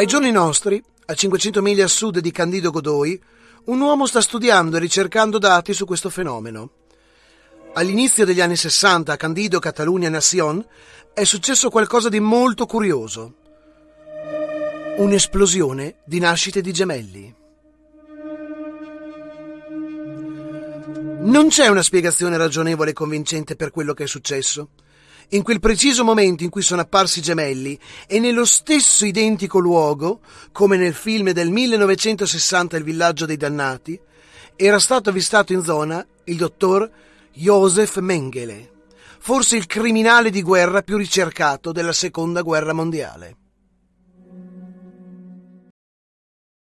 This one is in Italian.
Ai giorni nostri, a 500 miglia a sud di Candido Godoi, un uomo sta studiando e ricercando dati su questo fenomeno. All'inizio degli anni 60 a Candido Catalunya Nación è successo qualcosa di molto curioso. Un'esplosione di nascite di gemelli. Non c'è una spiegazione ragionevole e convincente per quello che è successo. In quel preciso momento in cui sono apparsi gemelli e nello stesso identico luogo, come nel film del 1960 Il villaggio dei dannati, era stato avvistato in zona il dottor Josef Mengele, forse il criminale di guerra più ricercato della seconda guerra mondiale.